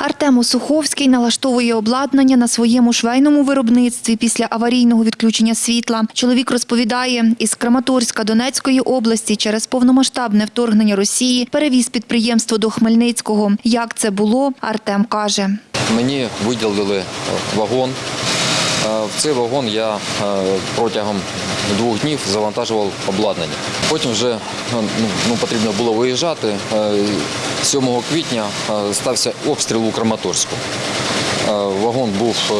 Артем Осуховський налаштовує обладнання на своєму швейному виробництві після аварійного відключення світла. Чоловік розповідає, із Краматорська Донецької області через повномасштабне вторгнення Росії перевіз підприємство до Хмельницького. Як це було, Артем каже. Мені виділили е, вагон. Е, В цей вагон я е, протягом двох днів завантажував обладнання. Потім вже ну, ну, потрібно було виїжджати. Е, 7 квітня е, стався обстріл у Краматорську. Е, Вагон був е,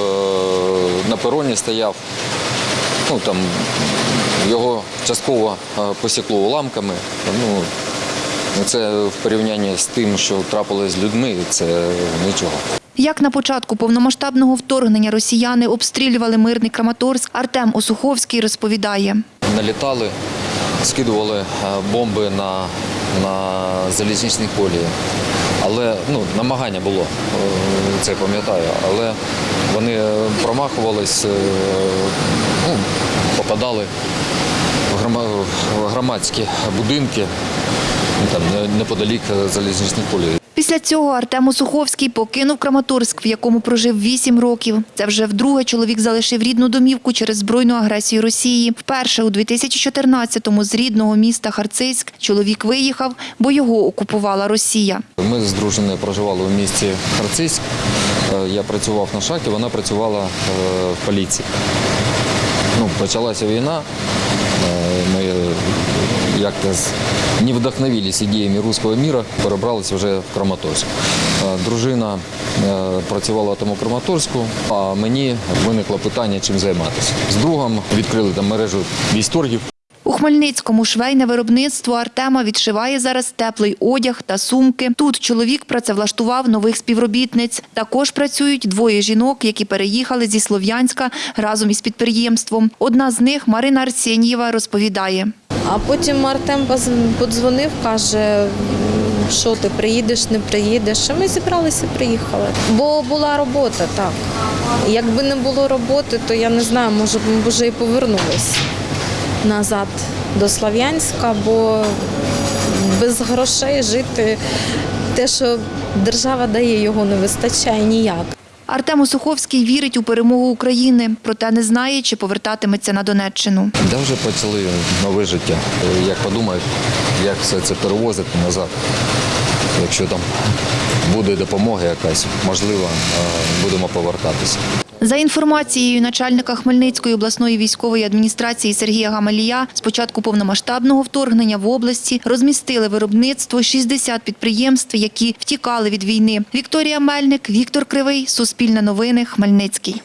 на пероні, стояв. Ну, там, його частково посікло уламками. Ну, це в порівнянні з тим, що трапилось з людьми, це нічого. Як на початку повномасштабного вторгнення росіяни обстрілювали мирний Краматорськ, Артем Осуховський розповідає. налітали, скидували бомби на, на залізничні колії. Але ну, намагання було, е, це пам'ятаю, але вони промахувались, е, ну, попадали в громадські будинки, ну, там, неподалік залізничних колії. Після цього Артем Осуховський покинув Краматорськ, в якому прожив 8 років. Це вже вдруге чоловік залишив рідну домівку через збройну агресію Росії. Вперше у 2014-му з рідного міста Харцизьк чоловік виїхав, бо його окупувала Росія. Ми з дружиною проживали в місті Харцизьк. Е, Я працював на шахті, вона працювала е, в поліції. Ну, почалася війна. Е, Ми як-то не вдохновились ідеями руського міра, перебралися вже в Краматорськ. Дружина працювала там у Краматорську, а мені виникло питання, чим займатися. З другом відкрили там мережу військторгів. У Хмельницькому швейне виробництво Артема відшиває зараз теплий одяг та сумки. Тут чоловік працевлаштував нових співробітниць. Також працюють двоє жінок, які переїхали зі Слов'янська разом із підприємством. Одна з них, Марина Арсенєва, розповідає. А потім Артем подзвонив, каже, що ти приїдеш, не приїдеш. А ми зібралися, приїхали. Бо була робота, так. Якби не було роботи, то я не знаю, може б ми вже і повернулись назад до Слов'янська, бо без грошей жити те, що держава дає, його не вистачає ніяк. Артем Осуховський вірить у перемогу України, проте не знає, чи повертатиметься на Донеччину. Я вже почали нове життя. Е, Як подумають, як все це перевозити назад. Якщо там буде допомога якась, можливо, е, будемо повертатися. За інформацією начальника Хмельницької обласної військової адміністрації Сергія Гамалія, з початку повномасштабного вторгнення в області розмістили виробництво 60 підприємств, які втікали від війни. Вікторія Мельник, Віктор Кривий, Суспільне новини, Хмельницький.